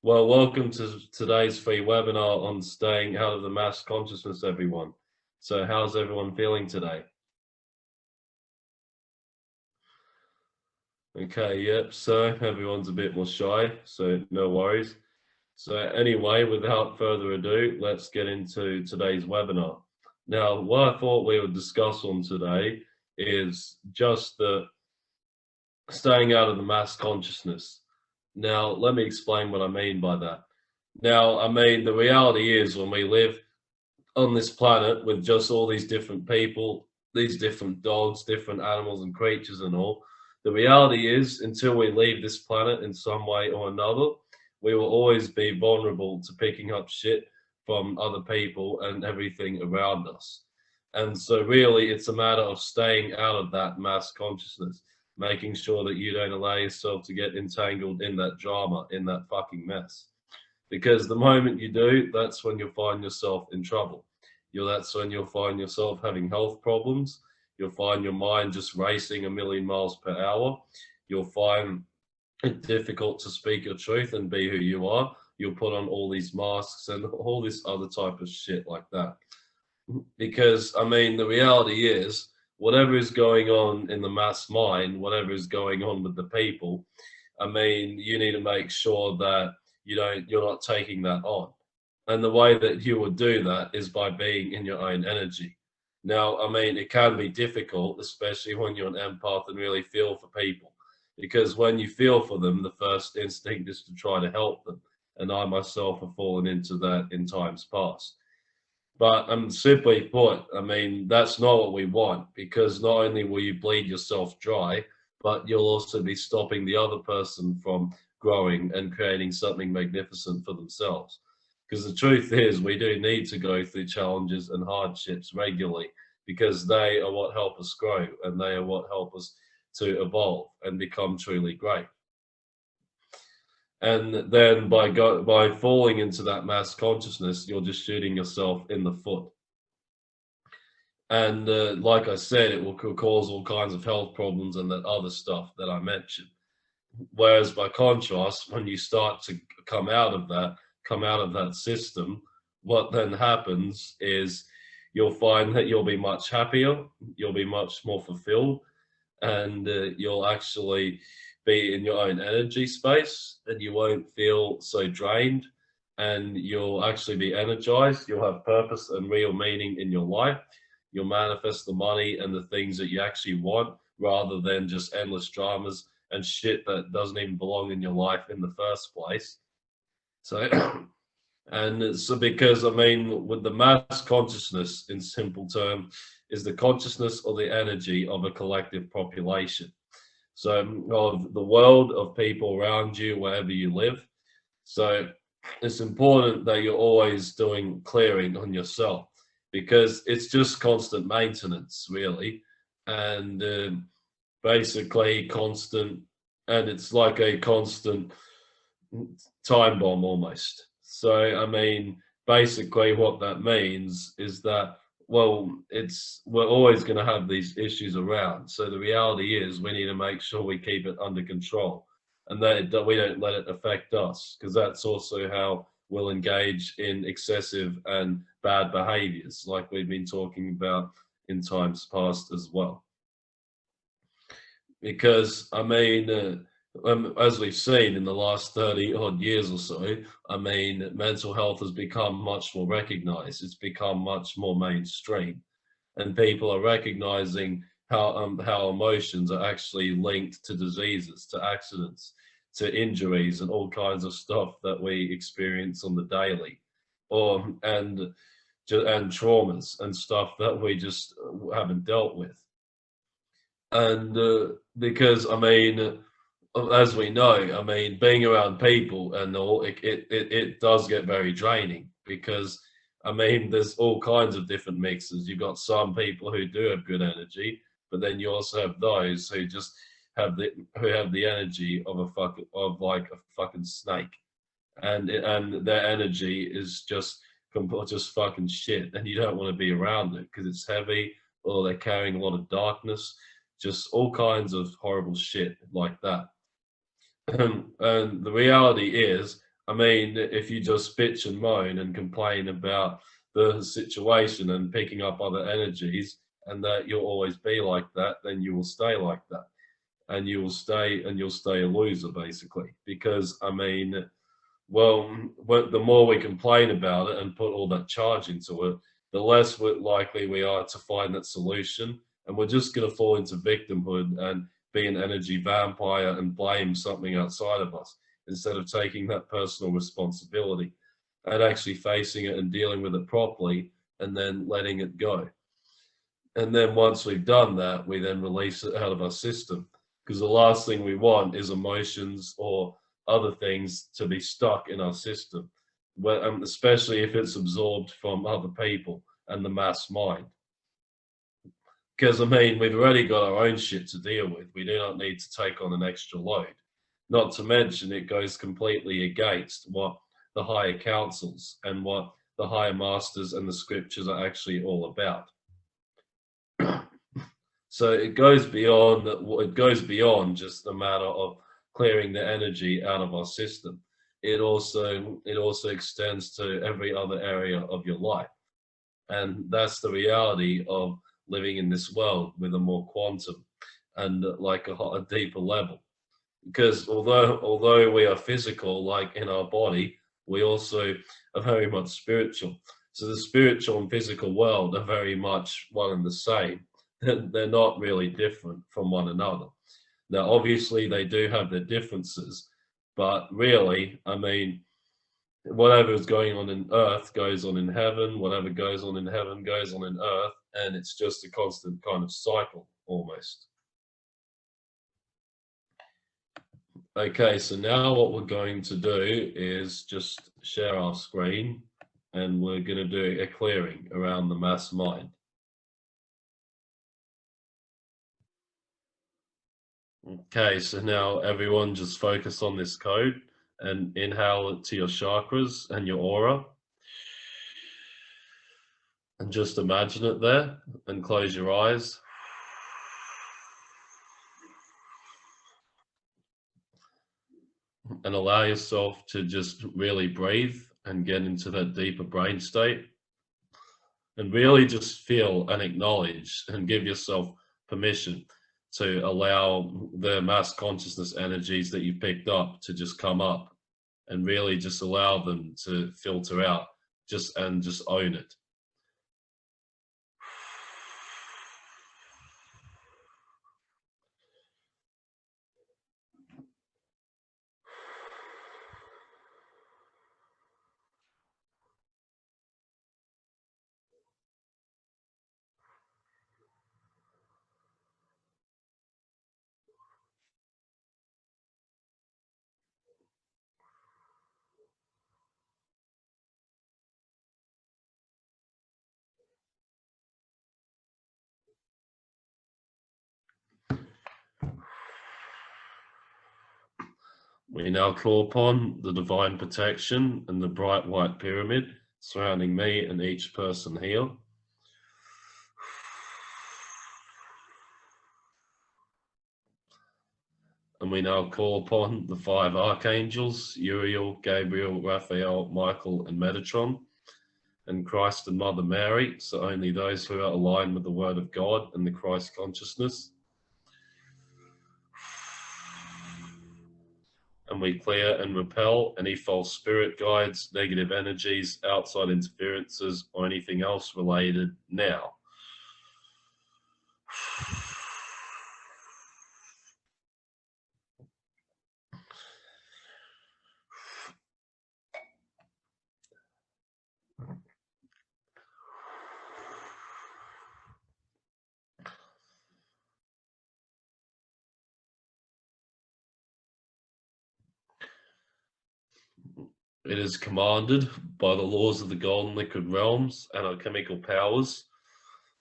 Well, welcome to today's free webinar on staying out of the mass consciousness, everyone. So how's everyone feeling today? Okay, yep, so everyone's a bit more shy, so no worries. So anyway, without further ado, let's get into today's webinar. Now, what I thought we would discuss on today is just the staying out of the mass consciousness. Now, let me explain what I mean by that. Now, I mean, the reality is when we live on this planet with just all these different people, these different dogs, different animals and creatures and all, the reality is until we leave this planet in some way or another, we will always be vulnerable to picking up shit from other people and everything around us. And so really it's a matter of staying out of that mass consciousness making sure that you don't allow yourself to get entangled in that drama, in that fucking mess. Because the moment you do, that's when you'll find yourself in trouble. You'll, that's when you'll find yourself having health problems. You'll find your mind just racing a million miles per hour. You'll find it difficult to speak your truth and be who you are. You'll put on all these masks and all this other type of shit like that. Because, I mean, the reality is, whatever is going on in the mass mind, whatever is going on with the people, I mean, you need to make sure that you don't, you're not taking that on. And the way that you would do that is by being in your own energy. Now, I mean, it can be difficult, especially when you're an empath and really feel for people. Because when you feel for them, the first instinct is to try to help them. And I myself have fallen into that in times past. But um, simply put, I mean, that's not what we want because not only will you bleed yourself dry, but you'll also be stopping the other person from growing and creating something magnificent for themselves. Because the truth is, we do need to go through challenges and hardships regularly because they are what help us grow and they are what help us to evolve and become truly great and then by go, by falling into that mass consciousness you're just shooting yourself in the foot. And uh, like i said it will cause all kinds of health problems and that other stuff that i mentioned. Whereas by contrast when you start to come out of that come out of that system what then happens is you'll find that you'll be much happier you'll be much more fulfilled and uh, you'll actually be in your own energy space and you won't feel so drained and you'll actually be energized. You'll have purpose and real meaning in your life. You'll manifest the money and the things that you actually want rather than just endless dramas and shit that doesn't even belong in your life in the first place. So, and so because I mean, with the mass consciousness in simple term is the consciousness or the energy of a collective population. So of the world of people around you, wherever you live. So it's important that you're always doing clearing on yourself because it's just constant maintenance really. And um, basically constant, and it's like a constant time bomb almost. So, I mean, basically what that means is that well, it's we're always going to have these issues around. So the reality is we need to make sure we keep it under control and that, that we don't let it affect us because that's also how we'll engage in excessive and bad behaviors like we've been talking about in times past as well. Because, I mean, uh, um, as we've seen in the last 30 odd years or so, I mean, mental health has become much more recognized. It's become much more mainstream and people are recognizing how, um, how emotions are actually linked to diseases, to accidents, to injuries and all kinds of stuff that we experience on the daily or, and, and traumas and stuff that we just haven't dealt with. And uh, because, I mean, as we know, I mean, being around people and all, it, it, it, does get very draining because, I mean, there's all kinds of different mixes. You've got some people who do have good energy, but then you also have those who just have the who have the energy of a fuck of like a fucking snake, and and their energy is just just fucking shit, and you don't want to be around it because it's heavy or they're carrying a lot of darkness, just all kinds of horrible shit like that. and the reality is, I mean, if you just bitch and moan and complain about the situation and picking up other energies and that you'll always be like that, then you will stay like that. And you will stay and you'll stay a loser basically. Because I mean, well, the more we complain about it and put all that charge into it, the less likely we are to find that solution. And we're just going to fall into victimhood and be an energy vampire and blame something outside of us instead of taking that personal responsibility and actually facing it and dealing with it properly and then letting it go. And then once we've done that, we then release it out of our system because the last thing we want is emotions or other things to be stuck in our system, um, especially if it's absorbed from other people and the mass mind. Because I mean, we've already got our own shit to deal with. We do not need to take on an extra load. Not to mention it goes completely against what the higher councils and what the higher masters and the scriptures are actually all about. so it goes beyond it goes beyond just the matter of clearing the energy out of our system. It also it also extends to every other area of your life. And that's the reality of living in this world with a more quantum and like a, a deeper level. Because although although we are physical, like in our body, we also are very much spiritual. So the spiritual and physical world are very much one and the same. They're not really different from one another. Now, obviously, they do have their differences, but really, I mean, whatever is going on in earth goes on in heaven, whatever goes on in heaven goes on in earth, and it's just a constant kind of cycle almost. Okay, so now what we're going to do is just share our screen and we're going to do a clearing around the mass mind. Okay, so now everyone just focus on this code and inhale it to your chakras and your aura. And just imagine it there and close your eyes. and allow yourself to just really breathe and get into that deeper brain state and really just feel and acknowledge and give yourself permission to allow the mass consciousness energies that you picked up to just come up and really just allow them to filter out just and just own it We now call upon the divine protection and the bright white pyramid surrounding me and each person here. And we now call upon the five archangels, Uriel, Gabriel, Raphael, Michael, and Metatron, and Christ and Mother Mary, so only those who are aligned with the Word of God and the Christ consciousness and we clear and repel any false spirit guides, negative energies, outside interferences, or anything else related now. It is commanded by the laws of the golden liquid realms and our chemical powers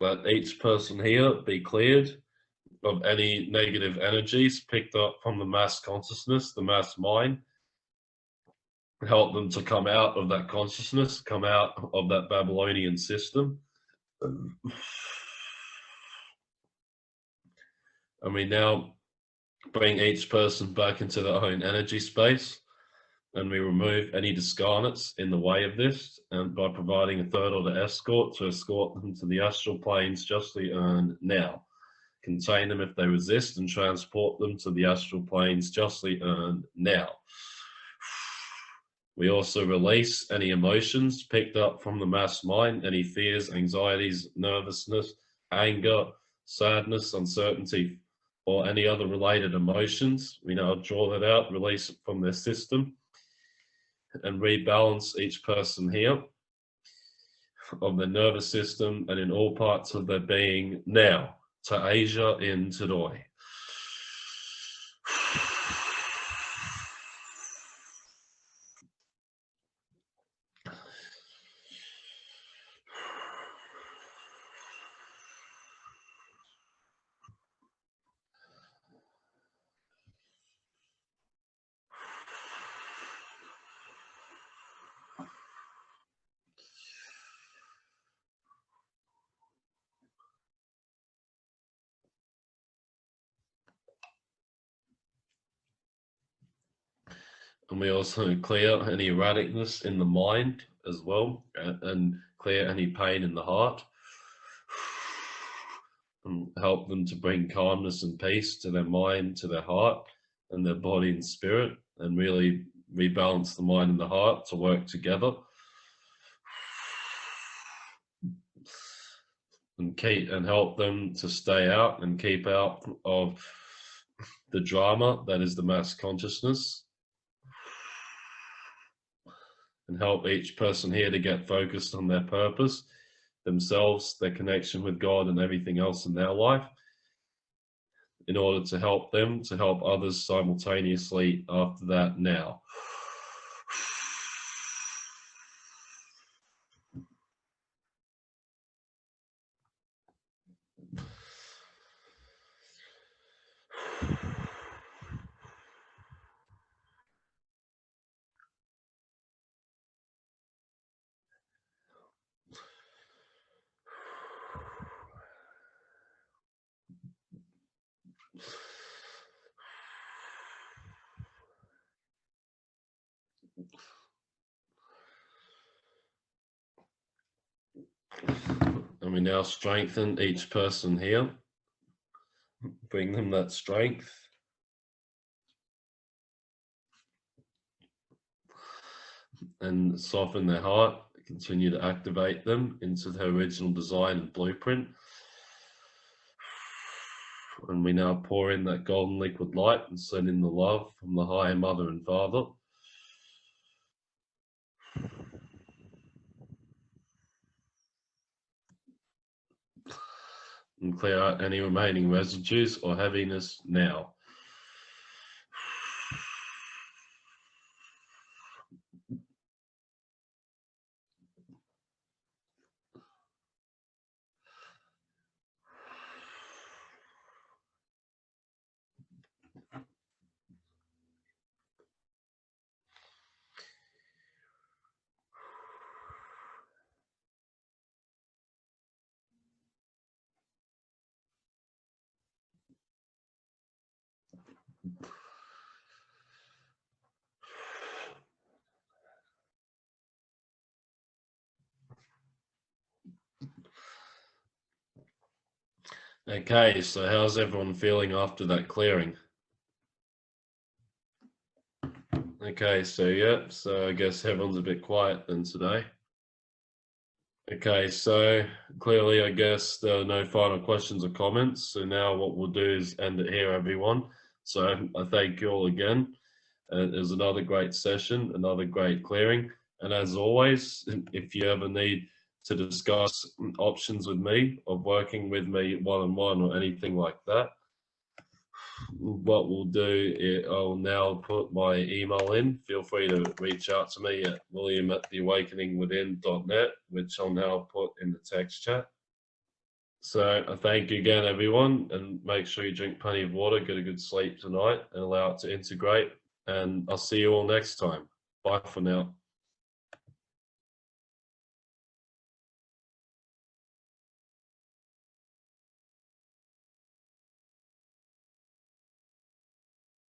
that each person here be cleared of any negative energies picked up from the mass consciousness, the mass mind, help them to come out of that consciousness, come out of that Babylonian system. And we now bring each person back into their own energy space and we remove any discarnates in the way of this and by providing a third order escort to escort them to the astral planes justly earned now. Contain them if they resist and transport them to the astral planes justly earned now. We also release any emotions picked up from the mass mind any fears anxieties nervousness anger sadness uncertainty or any other related emotions. We now draw that out release it from their system and rebalance each person here of the nervous system and in all parts of their being now to Asia in today. And we also clear any erraticness in the mind as well and clear any pain in the heart. And help them to bring calmness and peace to their mind to their heart and their body and spirit and really rebalance the mind and the heart to work together. And keep and help them to stay out and keep out of the drama that is the mass consciousness and help each person here to get focused on their purpose, themselves, their connection with God and everything else in their life in order to help them, to help others simultaneously after that now. And we now strengthen each person here. Bring them that strength. And soften their heart. Continue to activate them into their original design and blueprint. And we now pour in that golden liquid light and send in the love from the higher mother and father. And clear out any remaining residues or heaviness now. Okay, so how's everyone feeling after that clearing? Okay, so yeah, so I guess everyone's a bit quiet then today. Okay, so clearly I guess there are no final questions or comments. So now what we'll do is end it here, everyone. So I thank you all again. Uh, it was another great session, another great clearing. And as always, if you ever need to discuss options with me of working with me one-on-one -on -one or anything like that. What we'll do, I'll now put my email in. Feel free to reach out to me at william at theawakeningwithin.net, which I'll now put in the text chat. So I thank you again, everyone, and make sure you drink plenty of water, get a good sleep tonight, and allow it to integrate. And I'll see you all next time. Bye for now.